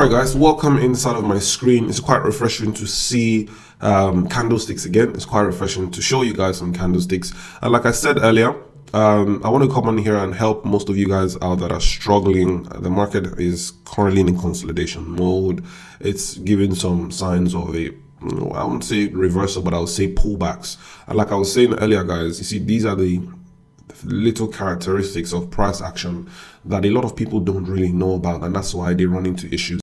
Alright guys, welcome inside of my screen. It's quite refreshing to see um, candlesticks again. It's quite refreshing to show you guys some candlesticks. And like I said earlier, um, I want to come on here and help most of you guys out that are struggling. The market is currently in consolidation mode. It's giving some signs of a I wouldn't say reversal, but I would say pullbacks. And like I was saying earlier, guys, you see, these are the little characteristics of price action that a lot of people don't really know about, and that's why they run into issues.